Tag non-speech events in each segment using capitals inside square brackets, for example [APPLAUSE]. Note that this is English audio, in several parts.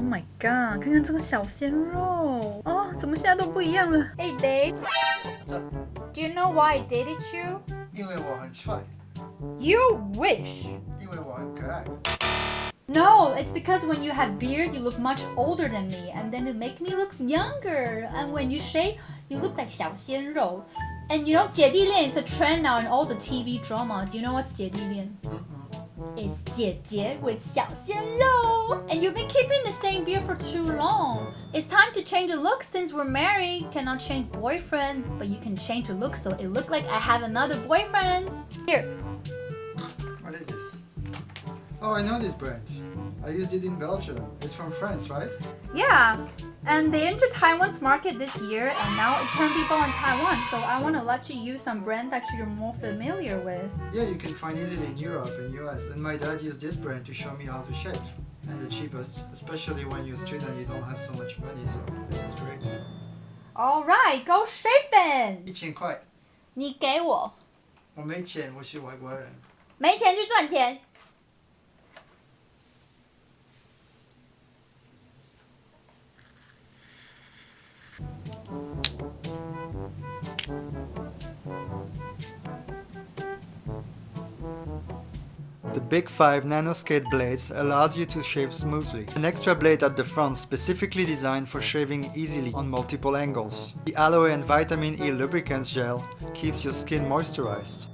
Oh my god！看看这个小鲜肉哦，怎么现在都不一样了？Hey babe，do you know why I dated you？因为我很帅。You wish。因为我很可爱。No, it's because when you have beard, you look much older than me, and then it make me look younger. And when you shave, you look like 小鲜肉. And you know, 姐弟恋 is a trend now in all the TV drama. Do you know what's 姐弟恋? It's Jie with Xiao Xian Rou. And you've been keeping the same beard for too long. It's time to change the look since we're married. Cannot change boyfriend, but you can change the look so it look like I have another boyfriend. Here. What is this? Oh, I know this brand. I used it in Belgium. It's from France, right? Yeah, and they entered Taiwan's market this year and now it can be bought in Taiwan, so I want to let you use some brand that you're more familiar with. Yeah, you can find easily in Europe and US, and my dad used this brand to show me how to shave. And the cheapest, especially when you're a student you don't have so much money, so this is great. Alright, go shave then! 一千块。你给我。我没钱，我是外国人。没钱去赚钱。 The BIC 5 Nanoscale blades allows you to shave smoothly. An extra blade at the front specifically designed for shaving easily on multiple angles. The aloe and vitamin E lubricant gel keeps your skin moisturized.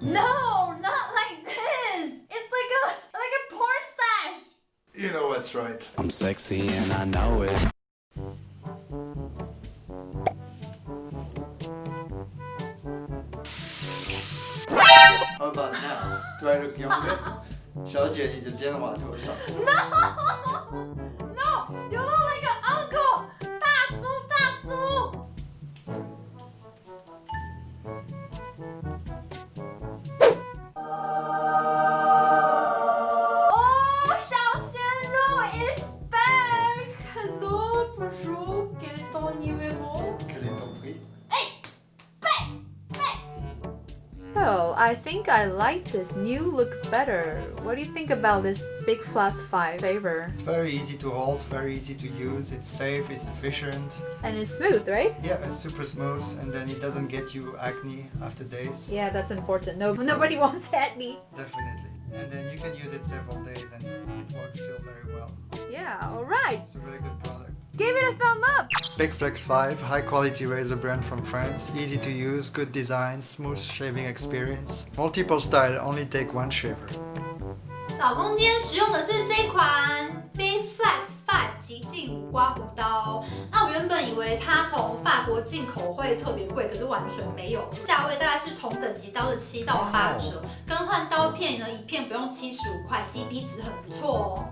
No, not like this. It's like a like a porn stash. You know what's right. I'm sexy and I know it. How about now? Do I look younger? [LAUGHS] 小姐，你的肩膀头上。 No, no, I think I like this new look better. What do you think about this BIC Flex 5 favor? It's very easy to hold, very easy to use, it's safe, it's efficient. And it's smooth, right? Yeah, it's super smooth and then it doesn't get you acne after days. Yeah, that's important. No, [LAUGHS] nobody wants acne. Definitely. And then you can use it several days and it works still very well. Yeah, alright. It's a really good product. Give it a thumb up. Big Flex 5, high quality razor brand from France, easy to use, good design, smooth shaving experience. Multiple style, only take one shaver. 老公今天使用的是这款 Big Flex 5极净无刮胡刀。那我原本以为它从法国进口会特别贵，可是完全没有，价位大概是同等级刀的七到八折。更换刀片呢，一片不用七十五块，CP 值很不错哦。